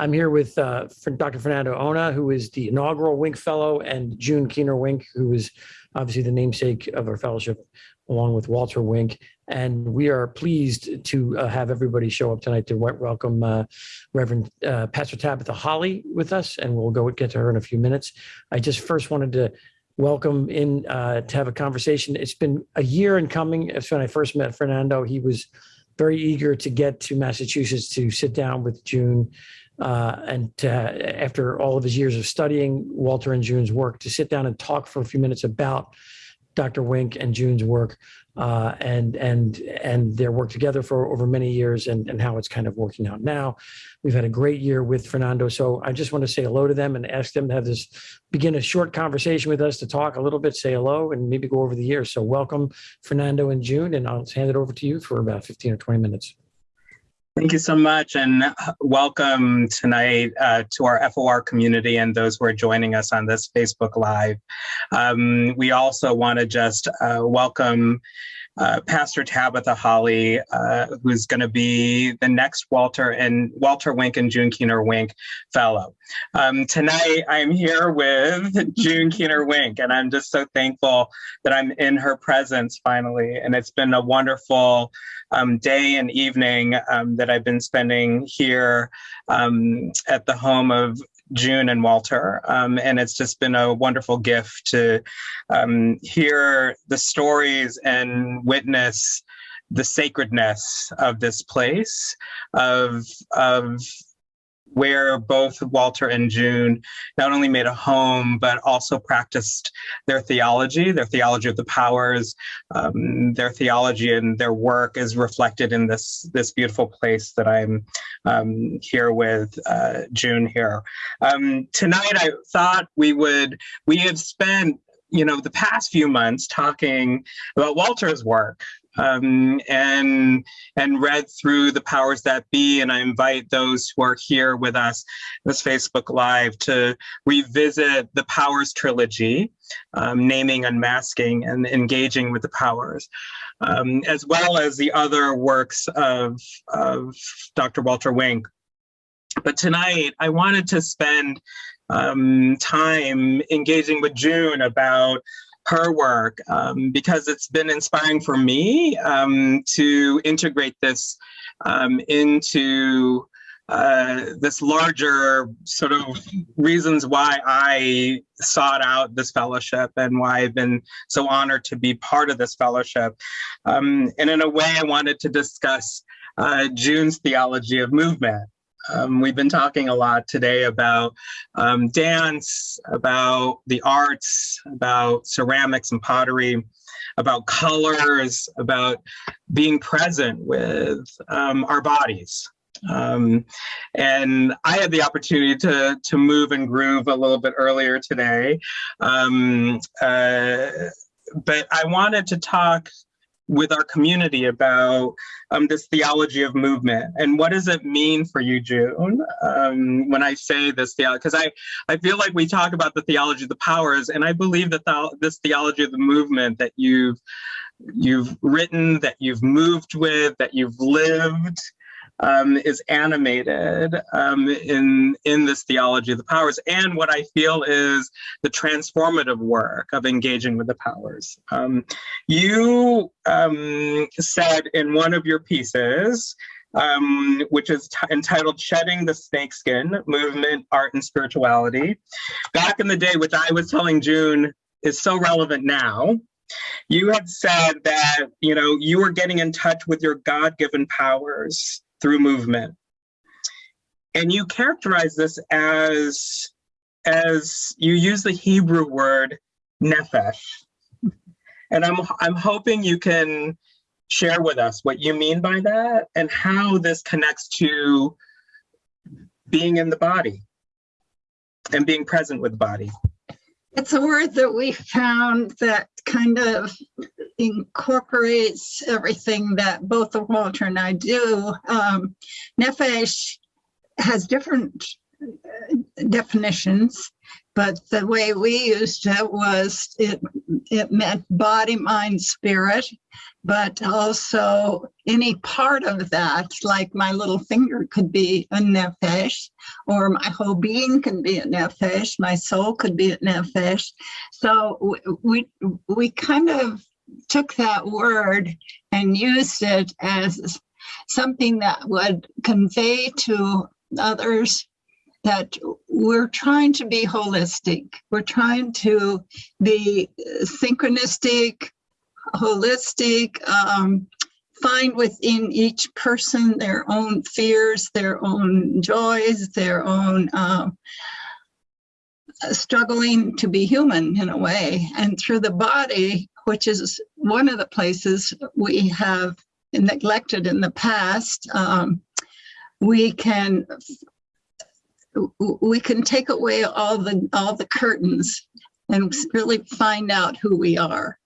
I'm here with uh, Dr. Fernando Ona, who is the inaugural Wink Fellow, and June Keener Wink, who is obviously the namesake of our fellowship, along with Walter Wink. And we are pleased to uh, have everybody show up tonight to welcome uh, Reverend uh, Pastor Tabitha Holly with us, and we'll go get to her in a few minutes. I just first wanted to welcome in uh, to have a conversation. It's been a year in coming. It's when I first met Fernando. He was very eager to get to Massachusetts to sit down with June uh, and to, after all of his years of studying Walter and June's work, to sit down and talk for a few minutes about Dr. Wink and June's work uh, and and and their work together for over many years and, and how it's kind of working out now. We've had a great year with Fernando. So I just want to say hello to them and ask them to have this begin a short conversation with us to talk a little bit, say hello, and maybe go over the year. So welcome, Fernando and June, and I'll hand it over to you for about 15 or 20 minutes. Thank you so much, and welcome tonight uh, to our FOR community and those who are joining us on this Facebook Live. Um, we also want to just uh, welcome uh, Pastor Tabitha Holly, uh, who's going to be the next Walter and Walter Wink and June Keener Wink Fellow. Um, tonight, I'm here with June Keener Wink, and I'm just so thankful that I'm in her presence finally. And it's been a wonderful um, day and evening um, that I've been spending here um, at the home of June and Walter. Um, and it's just been a wonderful gift to um, hear the stories and witness the sacredness of this place, of, of where both Walter and June not only made a home, but also practiced their theology, their theology of the powers, um, their theology and their work is reflected in this, this beautiful place that I'm um, here with uh, June here. Um, tonight, I thought we would, we have spent you know, the past few months talking about Walter's work, um, and and read through the powers that be. And I invite those who are here with us this Facebook Live to revisit the Powers trilogy, um, naming, unmasking, and engaging with the powers, um, as well as the other works of of Dr. Walter Wink. But tonight, I wanted to spend um, time engaging with June about her work um, because it's been inspiring for me um, to integrate this um, into uh, this larger sort of reasons why I sought out this fellowship and why I've been so honored to be part of this fellowship. Um, and in a way, I wanted to discuss uh, June's theology of movement. Um, we've been talking a lot today about um, dance, about the arts, about ceramics and pottery, about colors, about being present with um, our bodies. Um, and I had the opportunity to, to move and groove a little bit earlier today. Um, uh, but I wanted to talk with our community about um, this theology of movement and what does it mean for you, June, um, when I say this theology? Because I, I feel like we talk about the theology of the powers, and I believe that the, this theology of the movement that you've you've written, that you've moved with, that you've lived, um, is animated um, in in this theology of the powers, and what I feel is the transformative work of engaging with the powers. Um, you um, said in one of your pieces, um, which is entitled "Shedding the Snakeskin: Movement, Art, and Spirituality," back in the day, which I was telling June is so relevant now. You had said that you know you were getting in touch with your God-given powers through movement. And you characterize this as, as you use the Hebrew word nephesh. And I'm, I'm hoping you can share with us what you mean by that and how this connects to being in the body and being present with the body. It's a word that we found that kind of incorporates everything that both Walter and I do. Um, Nefesh has different definitions, but the way we used it was it, it meant body, mind, spirit, but also any part of that, like my little finger could be a nefesh, or my whole being can be a nefesh, my soul could be a nefesh. So we, we kind of took that word and used it as something that would convey to others that we're trying to be holistic. We're trying to be synchronistic, holistic, um, find within each person their own fears, their own joys, their own um, struggling to be human in a way. And through the body, which is one of the places we have neglected in the past, um, we can we can take away all the all the curtains and really find out who we are.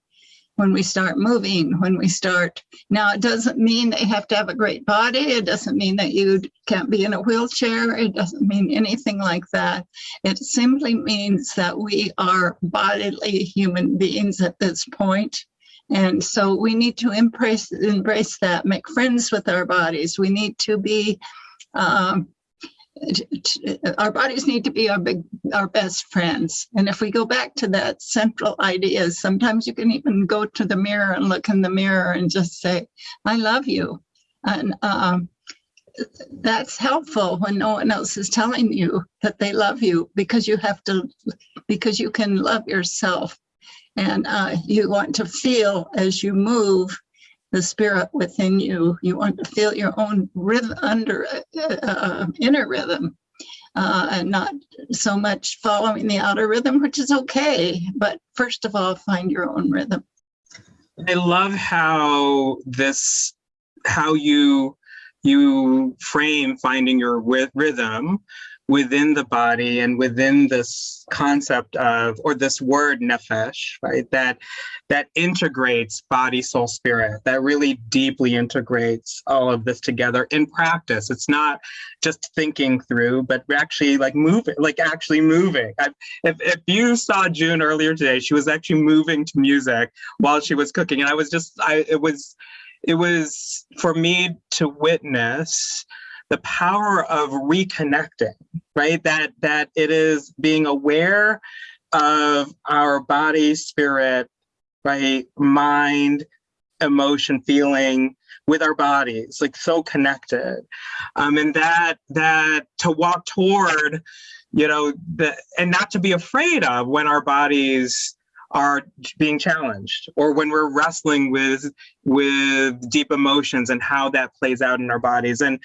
When we start moving when we start now it doesn't mean that you have to have a great body. It doesn't mean that you can't be in a wheelchair. It doesn't mean anything like that. It simply means that we are bodily human beings at this point. And so we need to embrace embrace that make friends with our bodies. We need to be um, our bodies need to be our big our best friends. And if we go back to that central idea sometimes you can even go to the mirror and look in the mirror and just say i love you. And um, that's helpful when no one else is telling you that they love you because you have to because you can love yourself. And uh, you want to feel as you move the spirit within you. You want to feel your own rhythm under uh, uh, inner rhythm, uh, and not so much following the outer rhythm, which is okay. But first of all, find your own rhythm. I love how this, how you you frame finding your rhythm within the body and within this concept of or this word nefesh right that that integrates body soul spirit that really deeply integrates all of this together in practice. It's not just thinking through but actually like moving like actually moving. I, if, if you saw june earlier today she was actually moving to music while she was cooking. And i was just i it was it was for me to witness the power of reconnecting right? That that it is being aware of our body spirit right? Mind emotion feeling with our bodies like so connected. Um and that that to walk toward you know the and not to be afraid of when our bodies are being challenged or when we're wrestling with with deep emotions and how that plays out in our bodies. And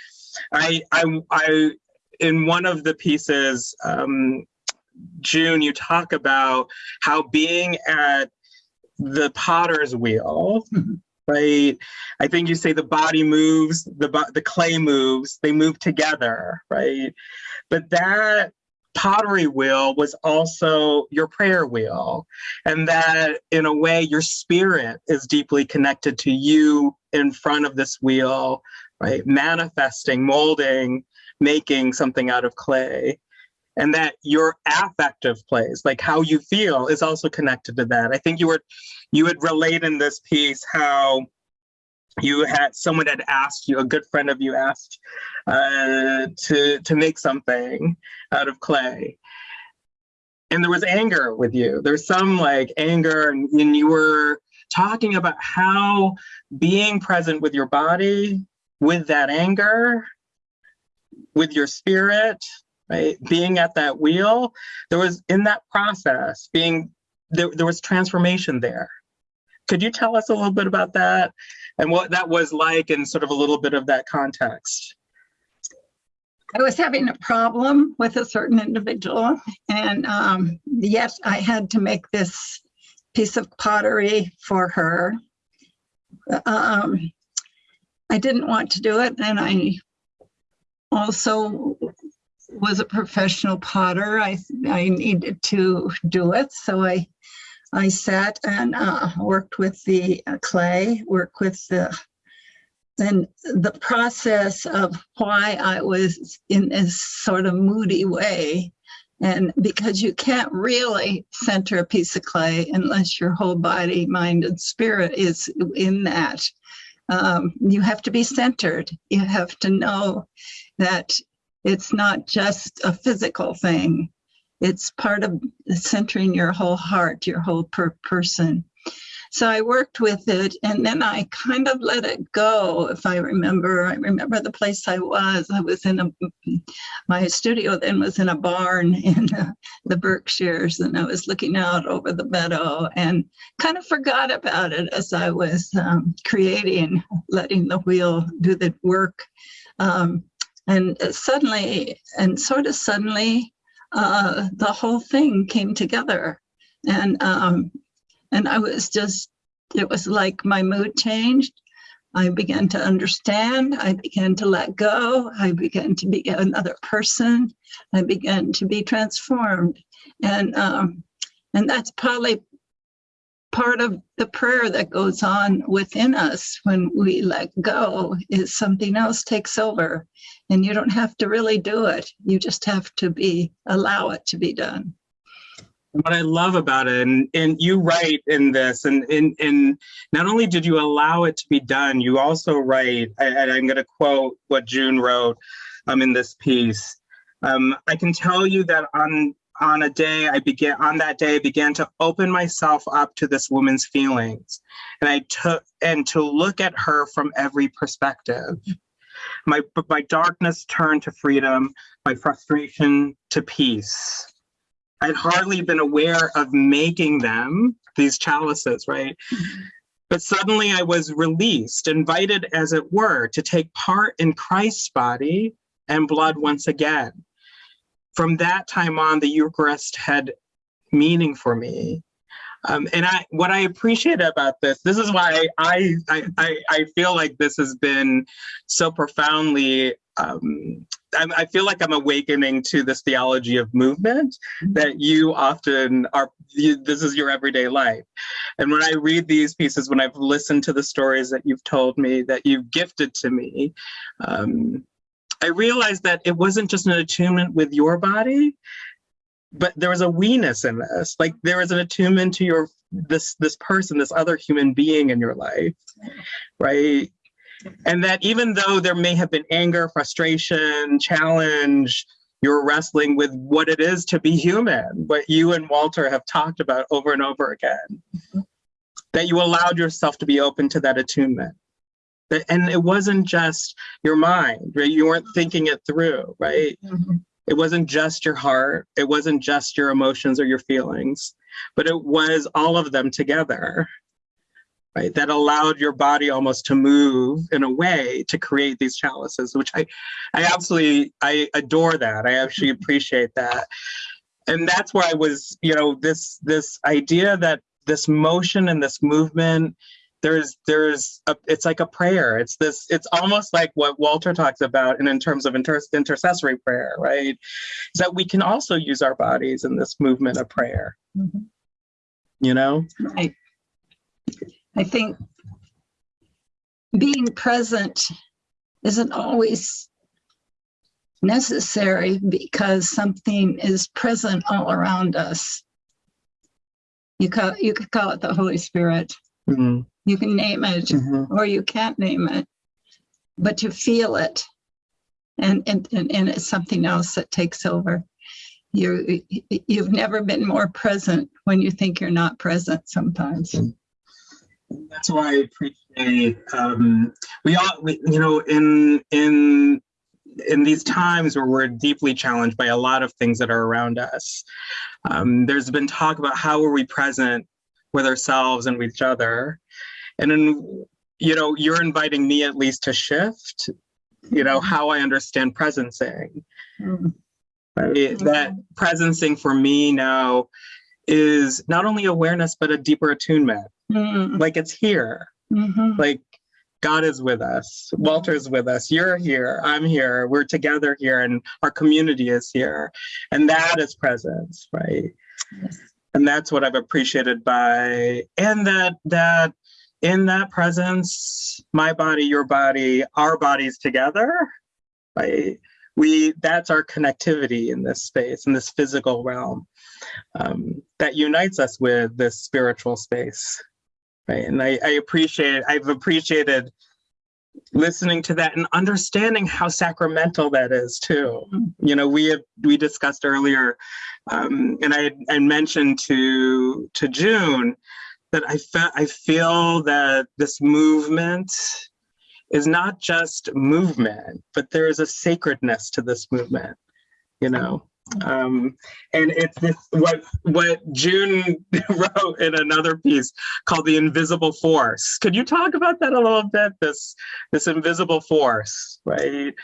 I, I, I, in one of the pieces, um, June, you talk about how being at the potter's wheel, right? I think you say the body moves, the the clay moves, they move together, right? But that pottery wheel was also your prayer wheel, and that in a way your spirit is deeply connected to you in front of this wheel right? Manifesting, molding, making something out of clay. And that your affective place, like how you feel, is also connected to that. I think you were, you would relate in this piece how you had someone had asked you, a good friend of you asked uh, to to make something out of clay, and there was anger with you. There's some like anger, and, and you were talking about how being present with your body with that anger, with your spirit, right? Being at that wheel, there was in that process, being there, there was transformation there. Could you tell us a little bit about that and what that was like and sort of a little bit of that context? I was having a problem with a certain individual, and um, yes, I had to make this piece of pottery for her. Um, I didn't want to do it, and I also was a professional potter. I I needed to do it, so I I sat and uh, worked with the uh, clay, worked with the and the process of why I was in this sort of moody way. And because you can't really center a piece of clay unless your whole body, mind, and spirit is in that. Um, you have to be centered. You have to know that it's not just a physical thing. It's part of centering your whole heart, your whole per person. So I worked with it and then I kind of let it go. If I remember, I remember the place I was. I was in a, my studio then was in a barn in the Berkshires and I was looking out over the meadow and kind of forgot about it as I was um, creating, letting the wheel do the work. Um, and suddenly, and sort of suddenly, uh, the whole thing came together. And um, and I was just, it was like my mood changed. I began to understand. I began to let go. I began to be another person. I began to be transformed. And, um, and that's probably part of the prayer that goes on within us when we let go is something else takes over and you don't have to really do it. You just have to be, allow it to be done what I love about it, and, and you write in this, and, and, and not only did you allow it to be done, you also write, and I'm going to quote what June wrote um, in this piece. Um, I can tell you that on on a day I began on that day I began to open myself up to this woman's feelings, and I took and to look at her from every perspective. My my darkness turned to freedom, my frustration to peace I'd hardly been aware of making them, these chalices, right? But suddenly I was released, invited, as it were, to take part in Christ's body and blood once again. From that time on, the Eucharist had meaning for me. Um, and I, what I appreciate about this, this is why I, I, I, I feel like this has been so profoundly um, I feel like I'm awakening to this theology of movement that you often are, you, this is your everyday life. And when I read these pieces, when I've listened to the stories that you've told me, that you've gifted to me, um, I realized that it wasn't just an attunement with your body, but there was a we-ness in this. Like there was an attunement to your this this person, this other human being in your life, right? And that even though there may have been anger, frustration, challenge, you're wrestling with what it is to be human, what you and Walter have talked about over and over again. That you allowed yourself to be open to that attunement. And it wasn't just your mind, right? You weren't thinking it through, right? Mm -hmm. It wasn't just your heart. It wasn't just your emotions or your feelings, but it was all of them together right? That allowed your body almost to move in a way to create these chalices, which I, I absolutely, I adore that. I actually appreciate that. And that's where I was, you know, this, this idea that this motion and this movement, there's, there's, a, it's like a prayer. It's this, it's almost like what Walter talks about in, in terms of inter intercessory prayer, right? Is that we can also use our bodies in this movement of prayer. Mm -hmm. You know? Right. I think being present isn't always necessary because something is present all around us. You call you could call it the Holy Spirit. Mm -hmm. You can name it mm -hmm. or you can't name it, but to feel it and, and, and, and it's something else that takes over. You, you've never been more present when you think you're not present sometimes. Mm -hmm that's why I appreciate um, we all we, you know in in in these times where we're deeply challenged by a lot of things that are around us. Um, there's been talk about how are we present with ourselves and with each other, and then you know you're inviting me at least to shift. You know how I understand presencing. Mm. Right? That presencing for me now is not only awareness but a deeper attunement Mm. Like it's here. Mm -hmm. Like God is with us. Walter's with us. You're here. I'm here. We're together here, and our community is here, and that is presence, right? Yes. And that's what I've appreciated by, and that that in that presence, my body, your body, our bodies together, right? We that's our connectivity in this space, in this physical realm, um, that unites us with this spiritual space, right? And I, I appreciate, I've appreciated listening to that and understanding how sacramental that is too. You know, we have we discussed earlier, um, and I I mentioned to to June that I felt I feel that this movement is not just movement, but there is a sacredness to this movement. You know, um, and it's this what what June wrote in another piece called the invisible force. Could you talk about that a little bit? This this invisible force, right?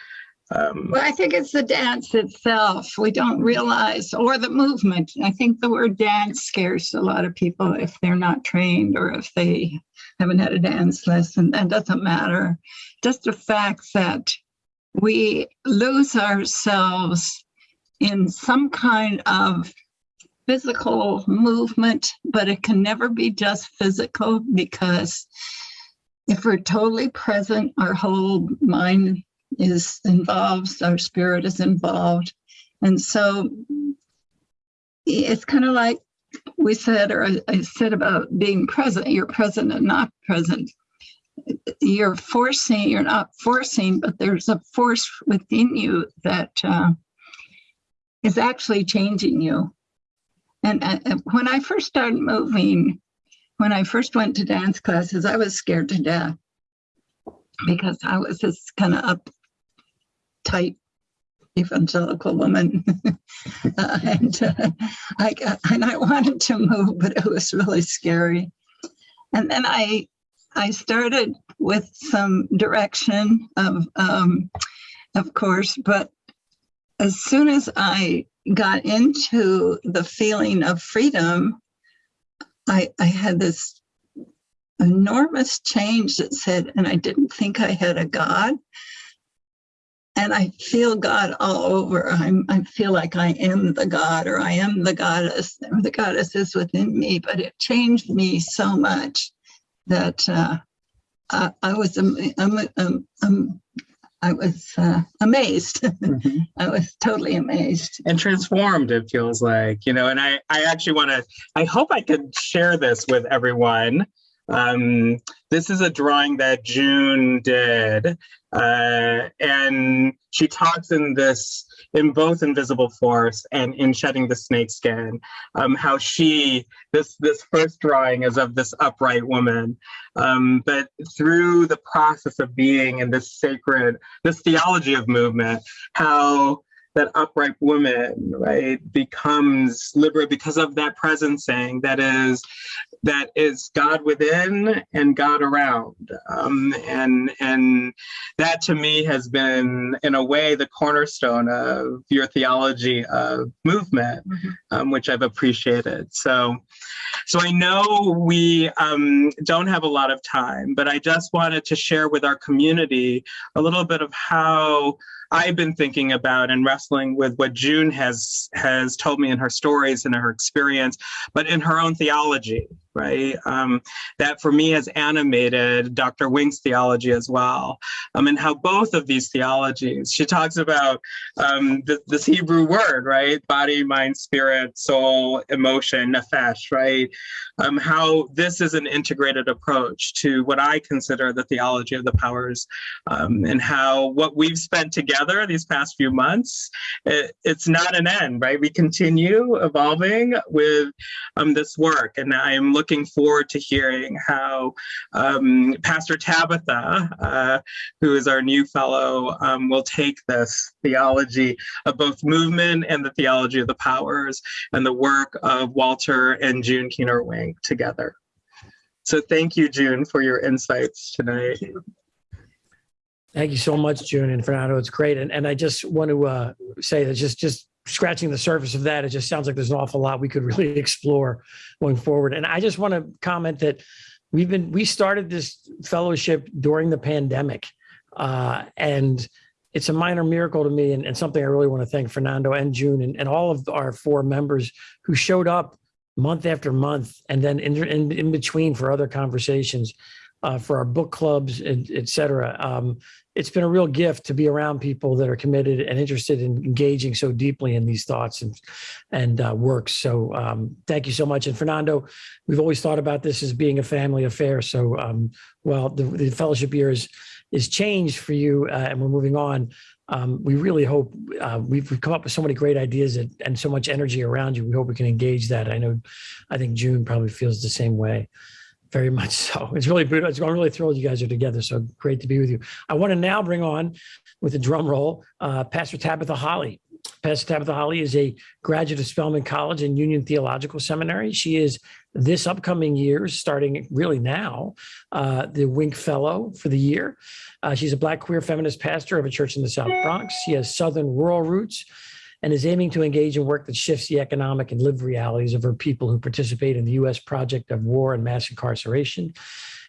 Um, Well, I think it's the dance itself. We don't realize, or the movement. I think the word dance scares a lot of people if they're not trained or if they haven't had a dance lesson. That doesn't matter. Just the fact that we lose ourselves in some kind of physical movement, but it can never be just physical because if we're totally present, our whole mind is involved, our spirit is involved. And so it's kind of like we said, or I, said about being present, you're present and not present. You're forcing, you're not forcing, but there's a force within you that uh, is actually changing you. And when I first started moving, when I first went to dance classes, I was scared to death because I was this kind of uptight evangelical woman, uh, and uh, I got, and I wanted to move, but it was really scary. And then I I started with some direction of um, of course, but as soon as I got into the feeling of freedom, I I had this enormous change that said, and I didn't think I had a God. And I feel God all over. I'm, I feel like I am the God or I am the goddess or the goddess is within me, but it changed me so much that uh, I, I was um, I was uh, amazed. mhm. I was totally amazed. and transformed it feels like you know and i i actually want to i hope i could share this with everyone um this is a drawing that june did uh and she talks in this in both invisible force and in shedding the snake skin um how she this this first drawing is of this upright woman. Um but through the process of being in this sacred this theology of movement how that upright woman, right, becomes liberated because of that presencing that is that is God within and God around. Um, and and that to me has been, in a way, the cornerstone of your theology of movement, Mhm. um, which I've appreciated. So so I know we um, don't have a lot of time, but I just wanted to share with our community a little bit of how I've been thinking about and wrestling with what June has has told me in her stories and her experience, but in her own theology, right? Um, that for me has animated Dr. Wink's theology as well, um, and how both of these theologies. She talks about um, th- this Hebrew word, right? Body, mind, spirit, soul, emotion, nefesh, right? Um, how this is an integrated approach to what I consider the theology of the powers um, and how what we've spent together these past few months, it, it's not an end, right? We continue evolving with um, this work, and I'm looking forward to hearing how um, Pastor Tabitha, uh, who is our new fellow, um, will take this theology of both movement and the theology of the powers and the work of Walter and June Keener Wink together. So thank you, June, for your insights tonight. Thank you so much, June and Fernando. It's great. And, and I just want to uh, say that just, just scratching the surface of that, it just sounds like there's an awful lot we could really explore going forward. And I just want to comment that we've been, we started this fellowship during the pandemic. Uh, and it's a minor miracle to me and, and something I really want to thank Fernando and June and, and all of our four members who showed up month after month and then in, in, in between for other conversations uh, for our book clubs, and et cetera. Um, it's been a real gift to be around people that are committed and interested in engaging so deeply in these thoughts and and uh, works. So um, thank you so much. And Fernando, we've always thought about this as being a family affair. So um, well, the, the fellowship year is is changed for you, uh, and we're moving on. Um, we really hope uh, we've, we've come up with so many great ideas and so much energy around you. We hope we can engage that. I know, I think June probably feels the same way. Very much so. It's really good. I'm really thrilled you guys are together. So great to be with you. I want to now bring on, with a drum roll, uh, Pastor Tabitha Holly. Pastor Tabitha Holly is a graduate of Spelman College and Union Theological Seminary. She is this upcoming year, starting really now, uh, the Wink Fellow for the year. Uh, she's a Black queer feminist pastor of a church in the South Bronx. She has Southern rural roots and is aiming to engage in work that shifts the economic and lived realities of her people who participate in the U.S. project of war and mass incarceration.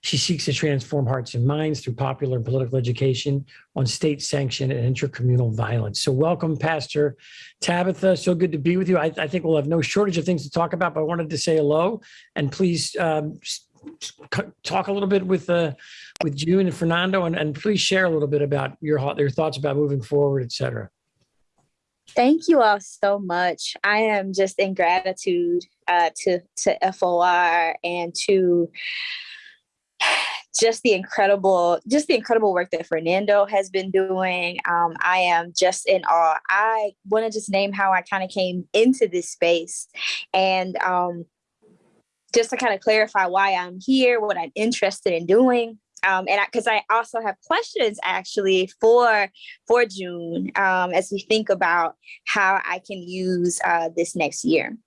She seeks to transform hearts and minds through popular and political education on state sanctioned and intercommunal violence. So, welcome, Pastor Tabitha. So good to be with you. I, I, think we'll have no shortage of things to talk about, but I wanted to say hello and please um, talk a little bit with uh, with June and Fernando, and, and please share a little bit about your your thoughts about moving forward, et cetera. Thank you all so much. I am just in gratitude uh, to to FOR and to just the incredible just the incredible work that Fernando has been doing. Um, I am just in awe. I want to just name how I kind of came into this space and um, just to kind of clarify why I'm here, what I'm interested in doing um, and because I, I, also have questions actually for for June um, as we think about how I can use uh, this next year.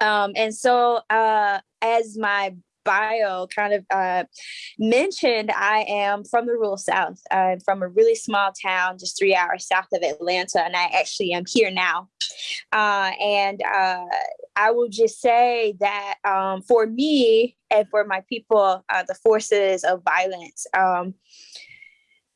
Um, and so uh, as my bio kind of uh, mentioned, I am from the rural South. I'm from a really small town just three hours south of Atlanta, and I actually am here now. Uh, and uh, I will just say that um, for me and for my people, uh, the forces of violence, um,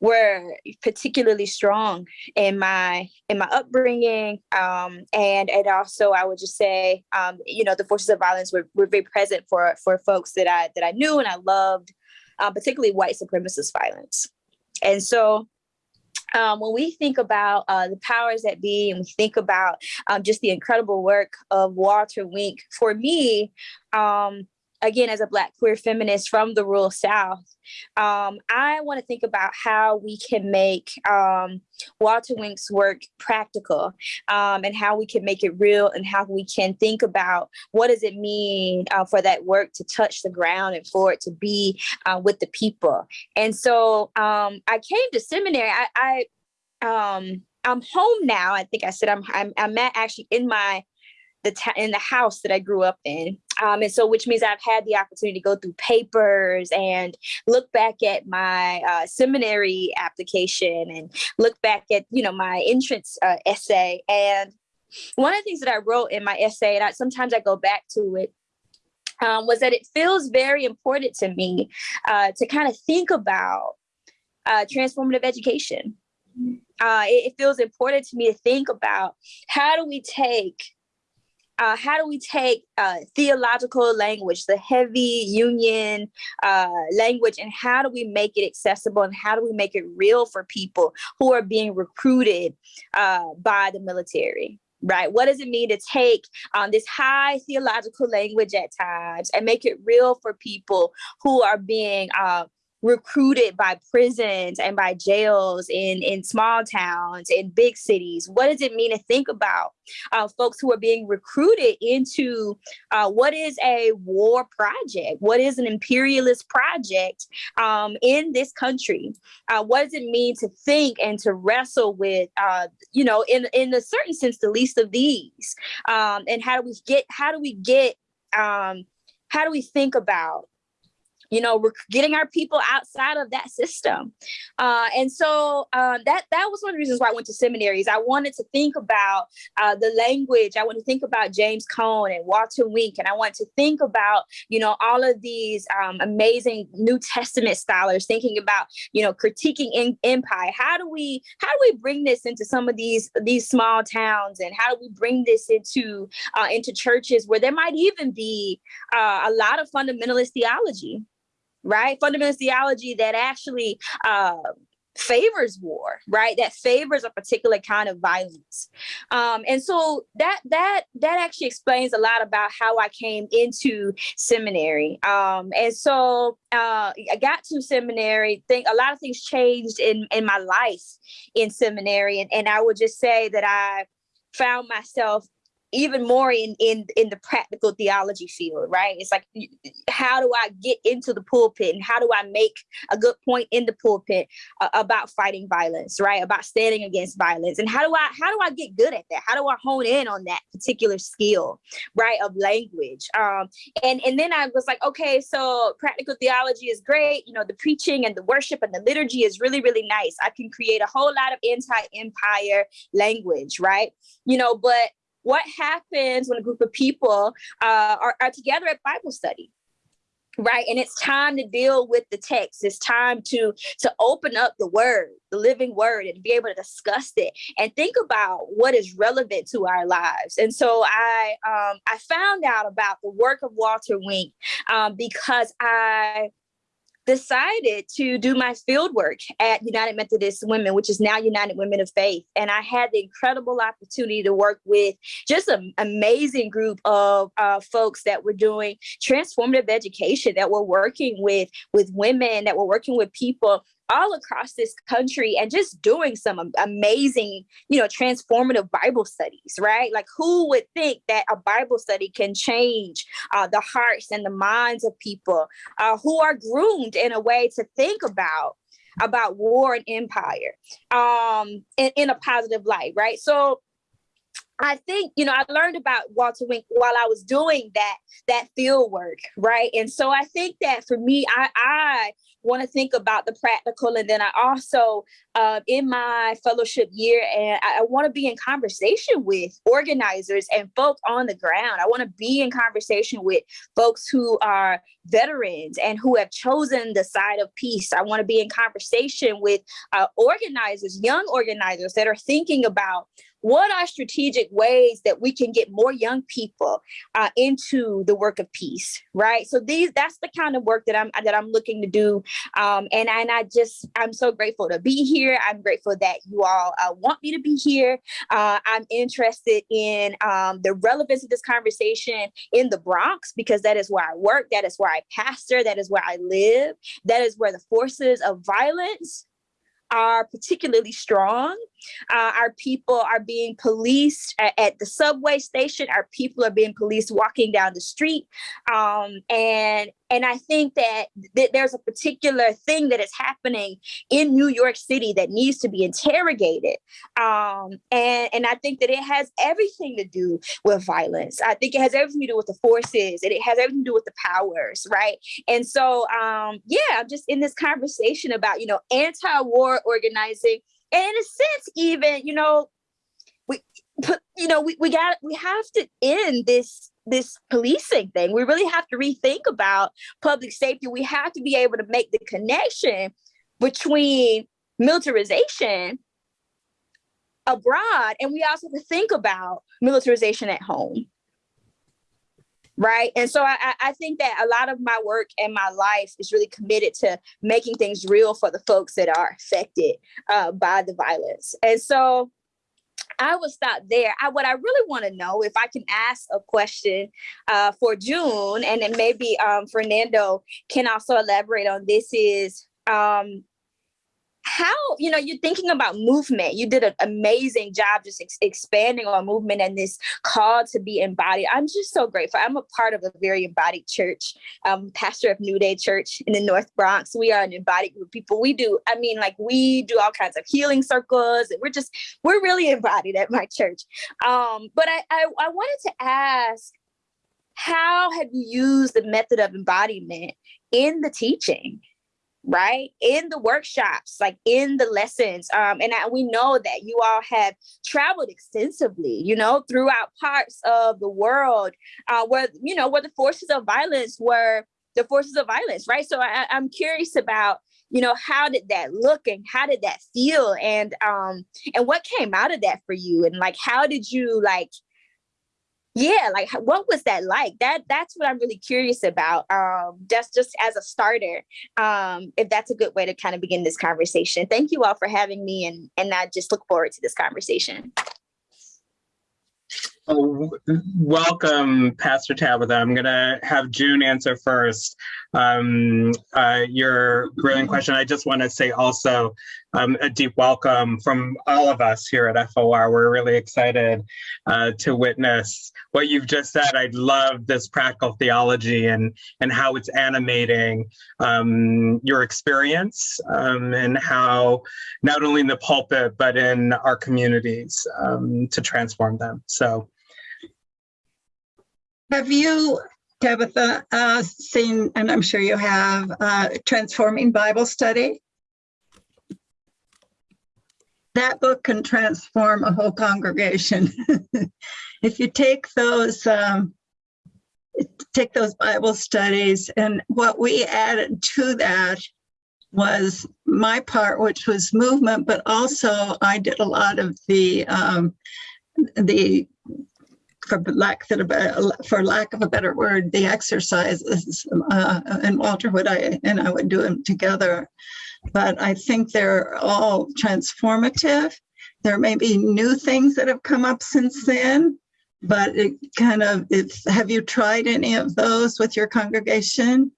were particularly strong in my in my upbringing. Um, and and also I would just say um, you know the forces of violence were, were very present for for folks that I that I knew and I loved uh, particularly white supremacist violence. And so um, when we think about uh, the powers that be and we think about um, just the incredible work of Walter Wink, for me, um, again, as a Black queer feminist from the rural South, um, I want to think about how we can make um, Walter Wink's work practical um, and how we can make it real and how we can think about what does it mean uh, for that work to touch the ground and for it to be uh, with the people. And so um, I came to seminary. I, I um, I'm home now. I think I said I'm I'm, I'm actually in my the in the house that I grew up in. Um, and so, which means I've had the opportunity to go through papers and look back at my uh, seminary application and look back at, you know, my entrance uh, essay. And one of the things that I wrote in my essay, and I, sometimes I go back to it, um, was that it feels very important to me uh, to kind of think about uh, transformative education. Uh, it, it feels important to me to think about how do we take uh, how do we take uh, theological language, the heavy union uh, language, and how do we make it accessible and how do we make it real for people who are being recruited uh, by the military? Right. What does it mean to take um, this high theological language at times and make it real for people who are being uh, recruited by prisons and by jails in in small towns in big cities? What does it mean to think about uh, folks who are being recruited into uh, what is a war project? What is an imperialist project um, in this country? Uh, what does it mean to think and to wrestle with uh, you know in in a certain sense the least of these? Um, and how do we get how do we get um, how do we think about you know we're getting our people outside of that system. Uh, and so uh, that that was one of the reasons why i went to seminaries. I wanted to think about uh, the language. I want to think about james cone and walter wink and i want to think about you know all of these um, amazing new testament scholars thinking about you know critiquing in, empire. How do we how do we bring this into some of these these small towns and how do we bring this into uh, into churches where there might even be uh, a lot of fundamentalist theology right? Fundamentalist theology that actually uh, favors war, right? That favors a particular kind of violence. Um, and so that that that actually explains a lot about how I came into seminary. Um, and so uh, I got to seminary. Think a lot of things changed in in my life in seminary, and, and I would just say that I found myself even more in in in the practical theology field right? It's like how do i get into the pulpit and how do i make a good point in the pulpit uh, about fighting violence right? About standing against violence. And how do i how do i get good at that? How do i hone in on that particular skill right of language? Um and and then i was like okay so practical theology is great. You know the preaching and the worship and the liturgy is really really nice. I can create a whole lot of anti-empire language right? You know but what happens when a group of people uh, are, are together at Bible study? right and it's time to deal with the text it's time to to open up the word the living word and be able to discuss it and think about what is relevant to our lives and so i um i found out about the work of walter wink um, because i decided to do my field work at United Methodist Women, which is now United Women of Faith. And I had the incredible opportunity to work with just an amazing group of uh, folks that were doing transformative education, that were working with, with women, that were working with people all across this country and just doing some amazing, you know, transformative Bible studies, right? Like, who would think that a Bible study can change uh, the hearts and the minds of people uh, who are groomed in a way to think about about war and empire um, in, in a positive light, right? So I think, you know, I learned about Walter Wink while I was doing that that field work, right? And so I think that for me, I I want to think about the practical, and then I also uh, in my fellowship year, and I, I want to be in conversation with organizers and folks on the ground. I want to be in conversation with folks who are veterans and who have chosen the side of peace. I want to be in conversation with uh, organizers, young organizers that are thinking about what are strategic ways that we can get more young people uh, into the work of peace right? So these that's the kind of work that i'm that i'm looking to do. Um, and and i just i'm so grateful to be here. I'm grateful that you all uh, want me to be here. Uh, i'm interested in um, the relevance of this conversation in the bronx because that is where i work that is where i pastor that is where i live that is where the forces of violence are particularly strong. Uh, our people are being policed at, at, the subway station. Our people are being policed walking down the street. Um, and and I think that th- there's a particular thing that is happening in New York City that needs to be interrogated. Um, and, and I think that it has everything to do with violence. I think it has everything to do with the forces and it has everything to do with the powers, right? And so, um, yeah, I'm just in this conversation about, you know, anti war organizing. And in a sense, even, you know, we, put you know, we, we got, we have to end this this policing thing. We really have to rethink about public safety. We have to be able to make the connection between militarization abroad and we also have to think about militarization at home right and so I, I think that a lot of my work and my life is really committed to making things real for the folks that are affected uh, by the violence and so I will stop there. I, what I really want to know, if I can ask a question uh, for June, and then maybe um, Fernando can also elaborate on this, is um, how you know you're thinking about movement. You did an amazing job just ex- expanding on movement and this call to be embodied. I'm just so grateful. I'm a part of a very embodied church. Um, pastor of new day church in the north bronx. We are an embodied group of people. We do i mean like we do all kinds of healing circles and we're just we're really embodied at my church. Um, but I, I i wanted to ask how have you used the method of embodiment in the teaching right? In the workshops like in the lessons um and I, we know that you all have traveled extensively you know throughout parts of the world uh where you know where the forces of violence were the forces of violence right? So I, i'm curious about you know how did that look and how did that feel? And um and what came out of that for you? And like how did you like yeah like what was that like that that's what i'm really curious about um just just as a starter um if that's a good way to kind of begin this conversation thank you all for having me and and i just look forward to this conversation Oh, welcome, Pastor Tabitha. I'm going to have June answer first. Um, uh, your brilliant question. I just want to say also um, a deep welcome from all of us here at FOR. We're really excited uh, to witness what you've just said. I love this practical theology and and how it's animating um, your experience um, and how not only in the pulpit but in our communities um, to transform them. So. Have you, Tabitha, uh, seen, and I'm sure you have, uh, Transforming Bible Study? That book can transform a whole congregation. If you take those, um, take those Bible studies and what we added to that was my part, which was movement, but also I did a lot of the, um, the for lack of a for lack of a better word, the exercises. Uh, and Walter would I and I would do them together, but I think they're all transformative. There may be new things that have come up since then, but it kind of it's. Have you tried any of those with your congregation?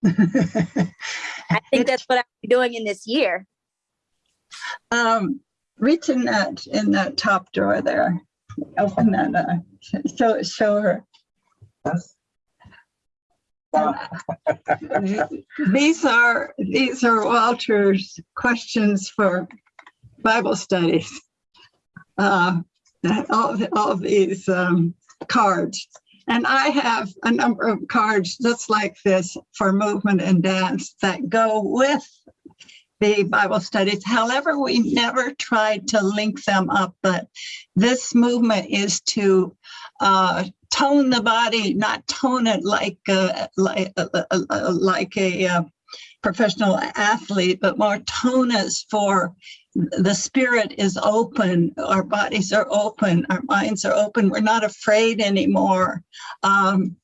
i think that's what i'm doing in this year um, reach in that in that top drawer there. Open that. up. show show her. these are these are Walter's questions for Bible studies. Uh, all, all these um, cards. And I have a number of cards just like this for movement and dance that go with the Bible studies. However, we never tried to link them up, but this movement is to uh, tone the body, not tone it like like uh, uh, uh, like a uh, professional athlete, but more tone us for the spirit is open, our bodies are open, our minds are open. We're not afraid anymore. Um,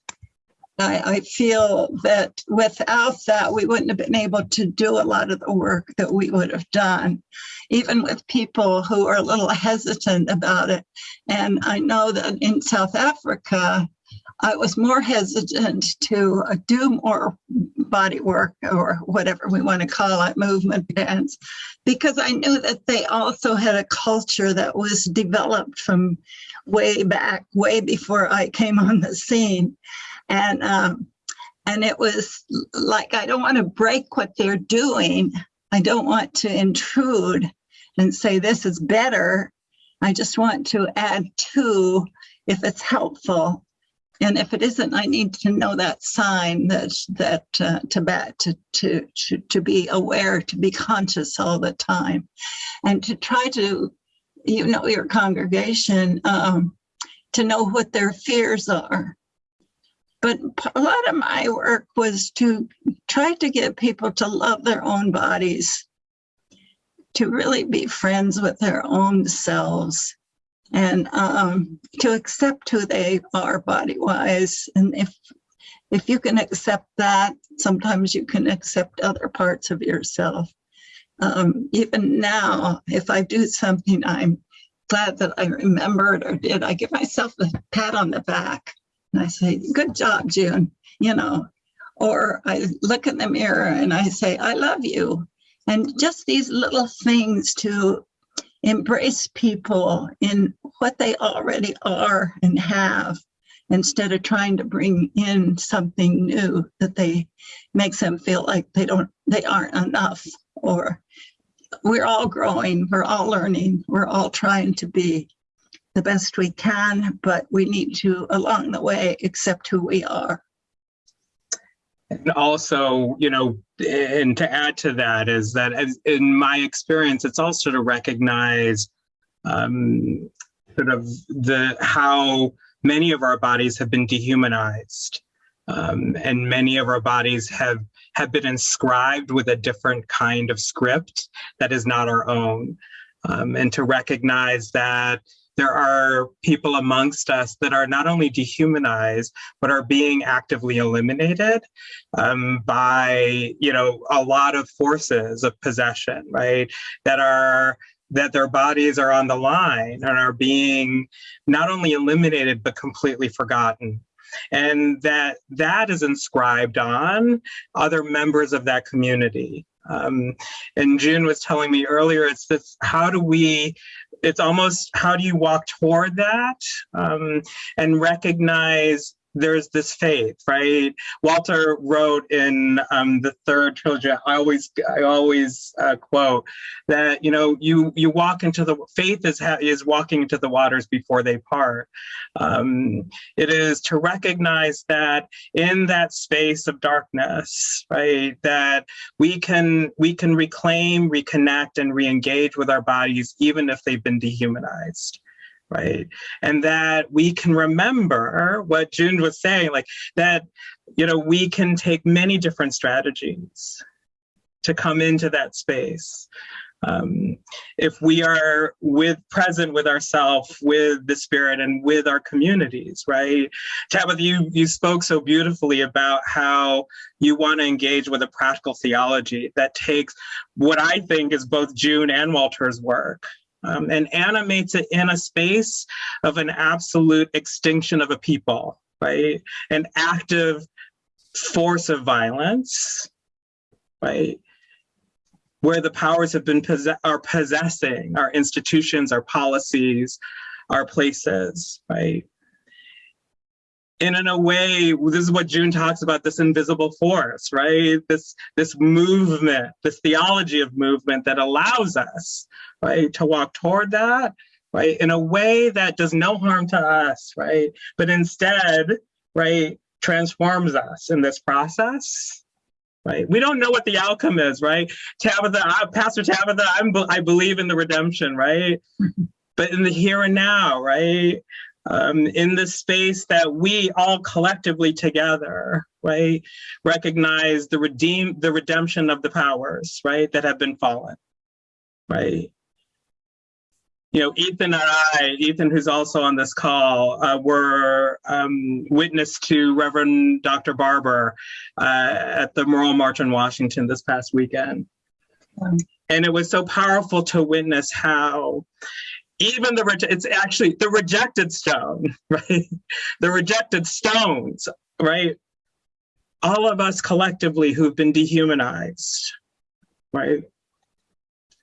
I, I feel that without that, we wouldn't have been able to do a lot of the work that we would have done, even with people who are a little hesitant about it. And I know that in South Africa, I was more hesitant to uh, do more body work or whatever we want to call it, movement dance, because I knew that they also had a culture that was developed from way back, way before I came on the scene and um, and it was like I don't want to break what they're doing. I don't want to intrude and say this is better. I just want to add to if it's helpful. And if it isn't, I need to know that sign that that uh, to, to to to to be aware, to be conscious all the time, and to try to, you know, your congregation um, to know what their fears are but a lot of my work was to try to get people to love their own bodies, to really be friends with their own selves, and um, to accept who they are body wise. And if if you can accept that, sometimes you can accept other parts of yourself. Um, even now, if I do something I'm glad that I remembered or did, I give myself a pat on the back and I say, Good job, June, you know. Or I look in the mirror and I say, I love you. And just these little things to embrace people in what they already are and have instead of trying to bring in something new that they makes them feel like they don't they aren't enough or we're all growing we're all learning we're all trying to be the best we can, but we need to, along the way, accept who we are. And also, you know, and to add to that is that as, in my experience, it's also to recognize um, sort of the how many of our bodies have been dehumanized, um, and many of our bodies have have been inscribed with a different kind of script that is not our own, um, and to recognize that there are people amongst us that are not only dehumanized, but are being actively eliminated um, by, you know, a lot of forces of possession, right? That are that their bodies are on the line and are being not only eliminated but completely forgotten and that that is inscribed on other members of that community um, and June was telling me earlier, it's this, how do we, it's almost, how do you walk toward that um, and recognize there's this faith, right? Walter wrote in um, the third trilogy. I always, I always uh, quote that you know, you you walk into the faith is is walking into the waters before they part. Um, it is to recognize that in that space of darkness, right, that we can we can reclaim, reconnect, and re-engage with our bodies, even if they've been dehumanized right? And that we can remember what June was saying, like that, you know, we can take many different strategies to come into that space. Um, if we are with present with ourselves, with the spirit and with our communities, right? Tabitha, you, you spoke so beautifully about how you want to engage with a practical theology that takes what I think is both June and Walter's work, um, and animates it in a space of an absolute extinction of a people, right? An active force of violence, right? Where the powers have been possess are possessing our institutions, our policies, our places, right? and in a way this is what june talks about this invisible force right this this movement this theology of movement that allows us right to walk toward that right in a way that does no harm to us right but instead right transforms us in this process right? We don't know what the outcome is right? Tabitha I, pastor tabitha I'm, i believe in the redemption right? But in the here and now right um, in the space that we all collectively together, right, recognize the redeem the redemption of the powers, right, that have been fallen, right. You know, Ethan and I, Ethan, who's also on this call, uh, were um, witness to Reverend Dr. Barber uh, at the Memorial March in Washington this past weekend. And it was so powerful to witness how even the it's actually the rejected stone right the rejected stones right all of us collectively who've been dehumanized right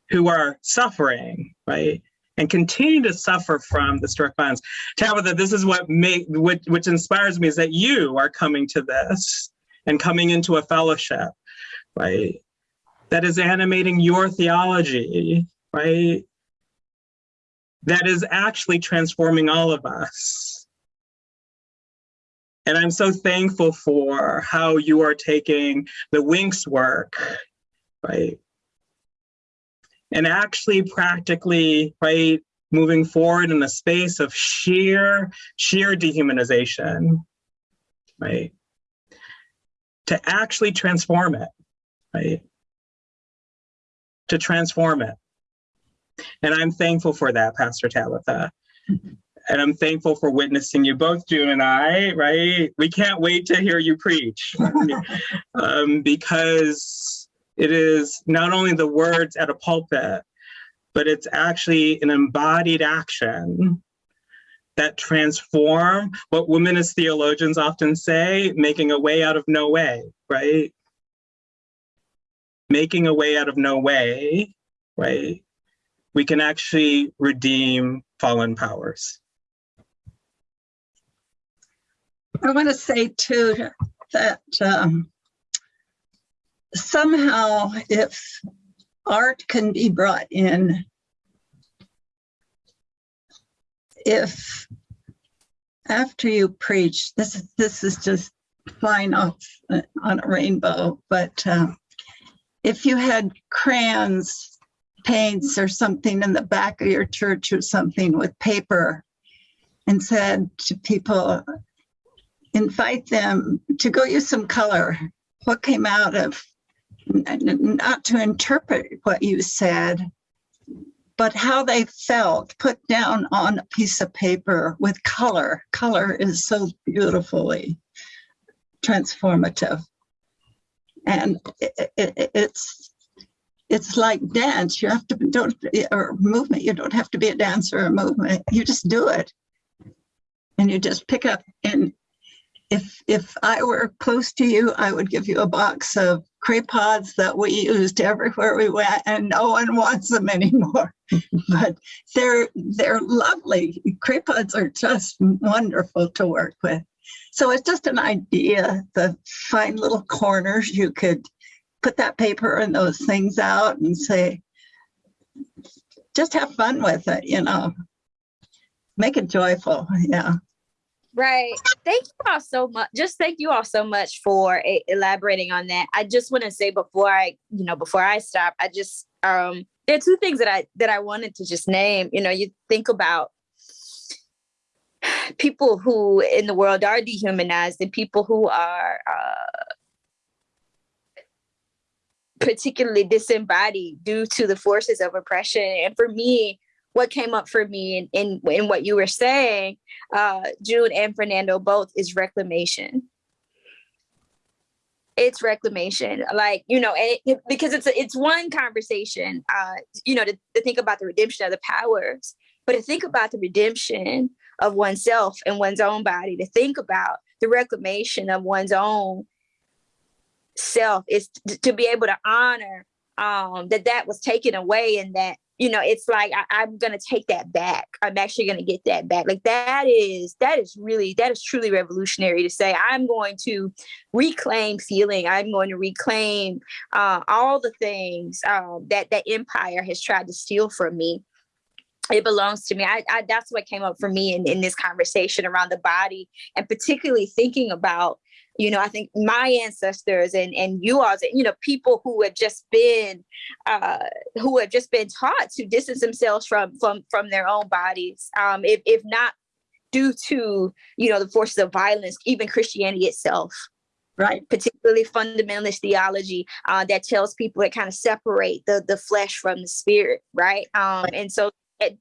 who are suffering right and continue to suffer from the direct violence tabitha this is what make which, which inspires me is that you are coming to this and coming into a fellowship right that is animating your theology right that is actually transforming all of us. And I'm so thankful for how you are taking the Winks work, right? And actually practically, right, moving forward in a space of sheer, sheer dehumanization, right? To actually transform it, right? To transform it. And I'm thankful for that, Pastor Tabitha. and I'm thankful for witnessing you both, June and I, right? We can't wait to hear you preach um, because it is not only the words at a pulpit, but it's actually an embodied action that transform what women as theologians often say, making a way out of no way, right? Making a way out of no way, right? we can actually redeem fallen powers. I want to say too that um, somehow if art can be brought in, if after you preach, this this is just flying off uh, on a rainbow, but uh, if you had crayons paints or something in the back of your church or something with paper and said to people, invite them to go use some color. What came out of, not to interpret what you said, but how they felt put down on a piece of paper with color. Color is so beautifully transformative. And it, it, it's it's like dance. You have to don't or movement. You don't have to be a dancer or a movement. You just do it, and you just pick up. And if if I were close to you, I would give you a box of Craypas that we used everywhere we went, and no one wants them anymore. but they're they're lovely. Craypas are just wonderful to work with. So it's just an idea the fine little corners you could put that paper and those things out and say, just have fun with it, you know. Make it joyful, yeah. Right. Thank you all so much. Just thank you all so much for e- elaborating on that. I just want to say before I, you know, before I stop, I just um there are two things that I that I wanted to just name. You know, you think about people who in the world are dehumanized and people who are uh particularly disembodied due to the forces of oppression. And for me, what came up for me in, in, in what you were saying, uh, June and Fernando both is reclamation. It's reclamation, like you know, and it, because it's a, it's one conversation, uh, you know, to, to think about the redemption of the powers, but to think about the redemption of oneself and one's own body, to think about the reclamation of one's own self is to be able to honor um that that was taken away and that you know it's like I, i'm gonna take that back. I'm actually gonna get that back. Like that is that is really that is truly revolutionary to say i'm going to reclaim feeling. I'm going to reclaim uh, all the things um, that that empire has tried to steal from me. It belongs to me. I, I that's what came up for me in, in this conversation around the body and particularly thinking about you know i think my ancestors and and you all you know people who have just been uh who have just been taught to distance themselves from from from their own bodies um if, if not due to you know the forces of violence even christianity itself. Right. particularly fundamentalist theology uh, that tells people to kind of separate the the flesh from the spirit right? Um and so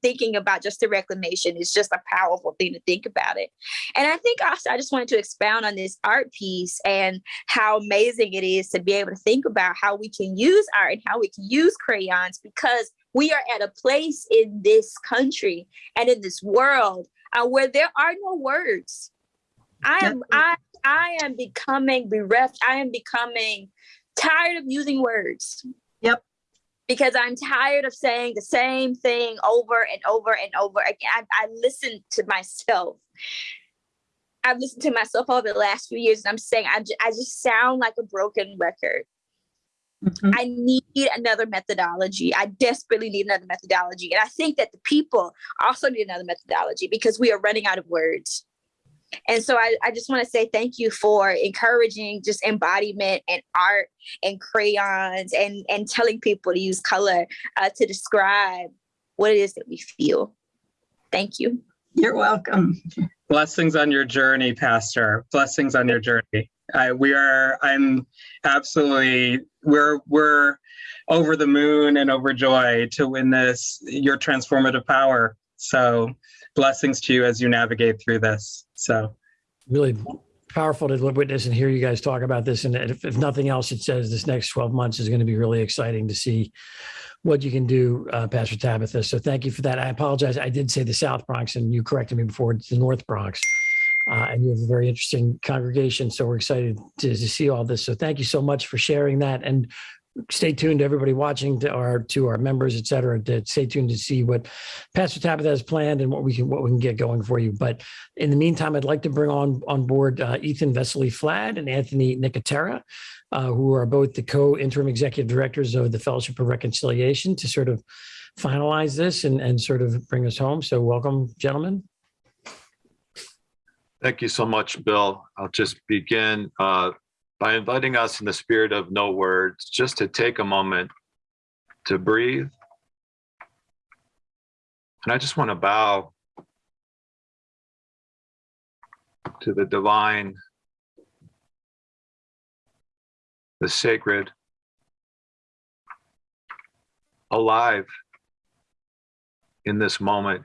thinking about just the reclamation is just a powerful thing to think about it. And I think also I just wanted to expound on this art piece and how amazing it is to be able to think about how we can use art and how we can use crayons because we are at a place in this country and in this world uh, where there are no words. I am I I am becoming bereft. I am becoming tired of using words. Yep. Because I'm tired of saying the same thing over and over and over again. I, I listen to myself. I've listened to myself over the last few years, and I'm saying I, I just sound like a broken record. Mhm. I need another methodology. I desperately need another methodology. And I think that the people also need another methodology because we are running out of words. And so I, I just want to say thank you for encouraging just embodiment and art and crayons and, and telling people to use color uh, to describe what it is that we feel. Thank you. You're welcome. Blessings on your journey, Pastor. Blessings on your journey. I, we are. I'm absolutely. We're we're over the moon and overjoyed to win this. Your transformative power. So, blessings to you as you navigate through this. So, really powerful to witness and hear you guys talk about this. And if, if nothing else, it says this next 12 months is going to be really exciting to see what you can do, uh, Pastor Tabitha. So thank you for that. I apologize. I did say the South Bronx and you corrected me before. It's the North Bronx. Uh, and you have a very interesting congregation. So we're excited to, to see all this. So thank you so much for sharing that. And stay tuned to everybody watching to our to our members, et cetera, to stay tuned to see what Pastor Tabitha has planned and what we can what we can get going for you. But in the meantime, I'd like to bring on on board uh, Ethan Vesely Flad and Anthony Nicotera, uh, who are both the co-interim executive directors of the Fellowship of Reconciliation, to sort of finalize this and and sort of bring us home. So welcome, gentlemen. Thank you so much, Bill. I'll just begin uh, by inviting us in the spirit of no words, just to take a moment to breathe. And I just want to bow to the divine, the sacred, alive, in this moment.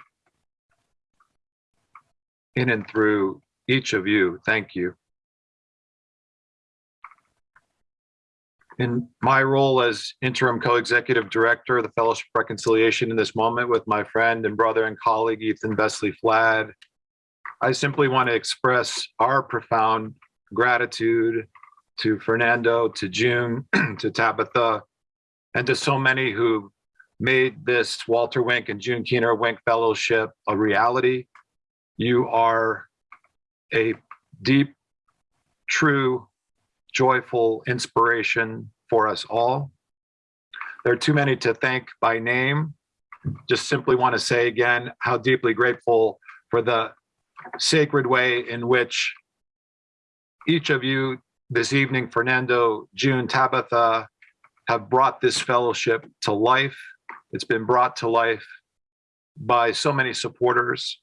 In and through each of you, thank you. In my role as interim co-executive director of the Fellowship Reconciliation in this moment with my friend and brother and colleague Ethan Vesely Flad, I simply want to express our profound gratitude to Fernando, to June, to Tabitha, and to so many who made this Walter Wink and June Keener Wink Fellowship a reality. You are a deep, true, joyful inspiration for us all. There are too many to thank by name. Just simply want to say again how deeply grateful for the sacred way in which each of you this evening, Fernando, June, Tabitha, have brought this fellowship to life. It's been brought to life by so many supporters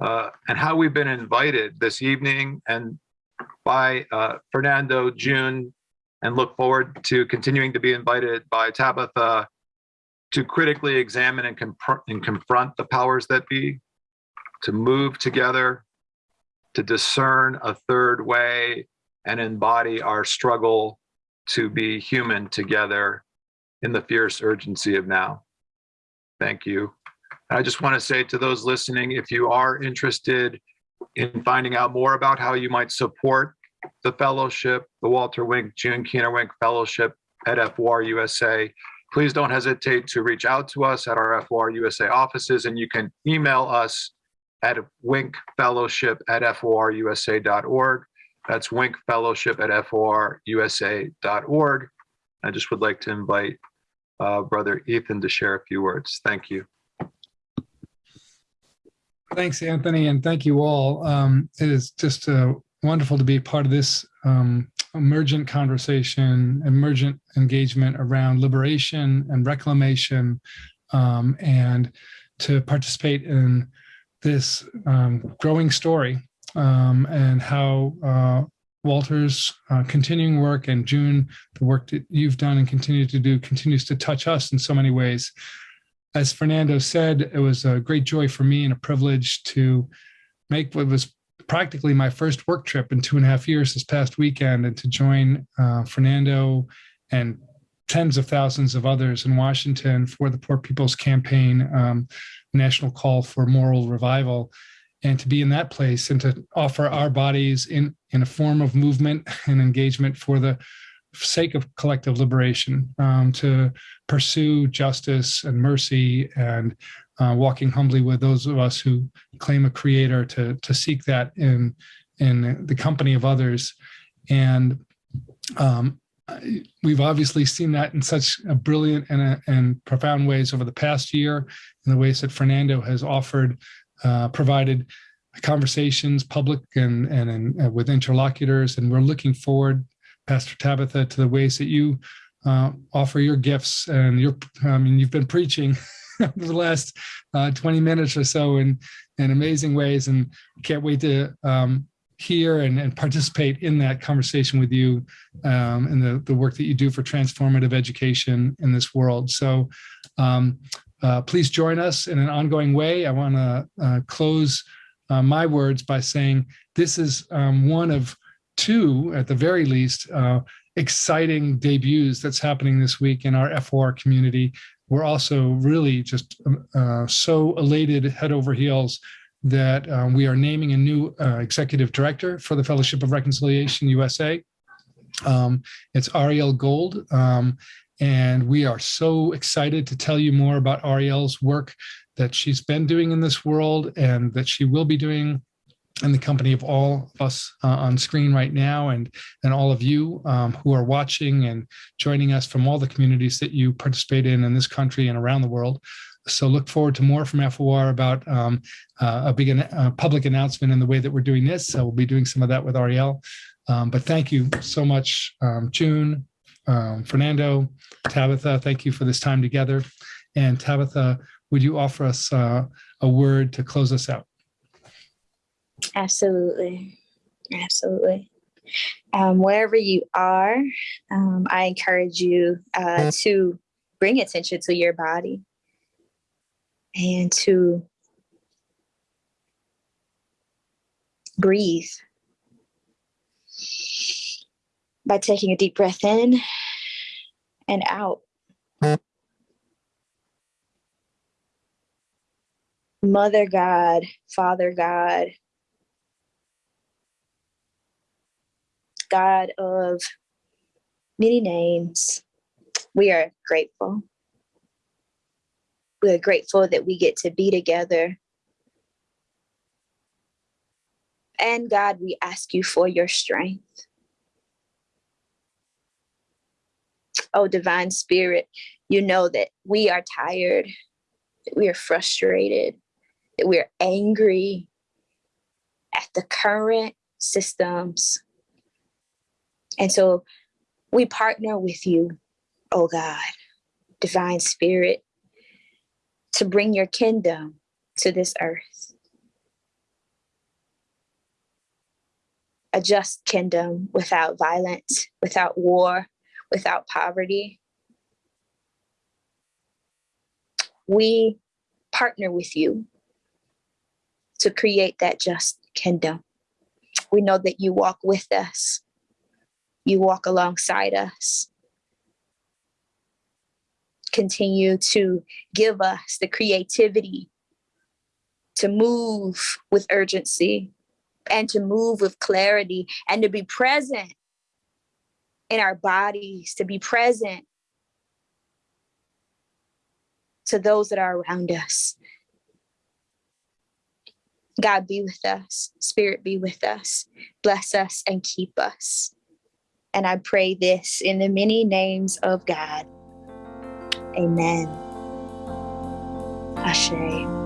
uh, and how we've been invited this evening and by uh, Fernando, June, and look forward to continuing to be invited by Tabitha to critically examine and, and confront the powers that be, to move together, to discern a third way and embody our struggle to be human together in the fierce urgency of now. Thank you. I just want to say to those listening, if you are interested in finding out more about how you might support the fellowship, the Walter Wink, June Keener Wink Fellowship at FOR USA, please don't hesitate to reach out to us at our FOR USA offices and you can email us at winkfellowship at forusa.org. That's winkfellowship at forusa.org. I just would like to invite uh, Brother Ethan to share a few words. Thank you. Thanks, Anthony, and thank you all. Um, it is just uh, wonderful to be part of this um, emergent conversation, emergent engagement around liberation and reclamation, um, and to participate in this um, growing story um, and how uh, Walter's uh, continuing work and June, the work that you've done and continue to do continues to touch us in so many ways as Fernando said, it was a great joy for me and a privilege to make what was practically my first work trip in two and a half years this past weekend and to join uh, Fernando and tens of thousands of others in Washington for the Poor People's Campaign um, National Call for Moral Revival and to be in that place and to offer our bodies in, in a form of movement and engagement for the sake of collective liberation, um, to pursue justice and mercy and uh, walking humbly with those of us who claim a creator to, to seek that in, in the company of others. And um, we've obviously seen that in such a brilliant and, a, and profound ways over the past year in the ways that Fernando has offered, uh, provided conversations, public and, and, and uh, with interlocutors. And we're looking forward Pastor Tabitha, to the ways that you uh, offer your gifts and your, I mean, you've been preaching for the last uh, 20 minutes or so in, in amazing ways and can't wait to um, hear and, and, participate in that conversation with you um, and the, the work that you do for transformative education in this world. So um, uh, please join us in an ongoing way. I want to uh, close uh, my words by saying this is um, one of two, at the very least, uh, exciting debuts that's happening this week in our FOR community. We're also really just uh, so elated head over heels that um, we are naming a new uh, executive director for the Fellowship of Reconciliation USA. Um, it's Ariel Gold. Um, and we are so excited to tell you more about Ariel's work that she's been doing in this world and that she will be doing in the company of all of us uh, on screen right now and and all of you um, who are watching and joining us from all the communities that you participate in in this country and around the world. So look forward to more from FOR about um, uh, a big uh, public announcement in the way that we're doing this. So we'll be doing some of that with Ariel. Um, but thank you so much, um, June, um, Fernando, Tabitha. Thank you for this time together. And Tabitha, would you offer us uh, a word to close us out? Absolutely. Absolutely. Um, wherever you are, um, I encourage you uh, to bring attention to your body and to breathe by taking a deep breath in and out. Mother God, Father God, God of many names, we are grateful. We are grateful that we get to be together. And God, we ask you for your strength. Oh, divine spirit, you know that we are tired, that we are frustrated, that we're angry at the current systems. And so we partner with you, oh God, divine spirit, to bring your kingdom to this earth. A just kingdom without violence, without war, without poverty. We partner with you to create that just kingdom. We know that you walk with us, you walk alongside us. Continue to give us the creativity to move with urgency and to move with clarity and to be present in our bodies, to be present to those that are around us. God be with us, Spirit be with us, bless us and keep us. And I pray this in the many names of God. Amen. Ashe.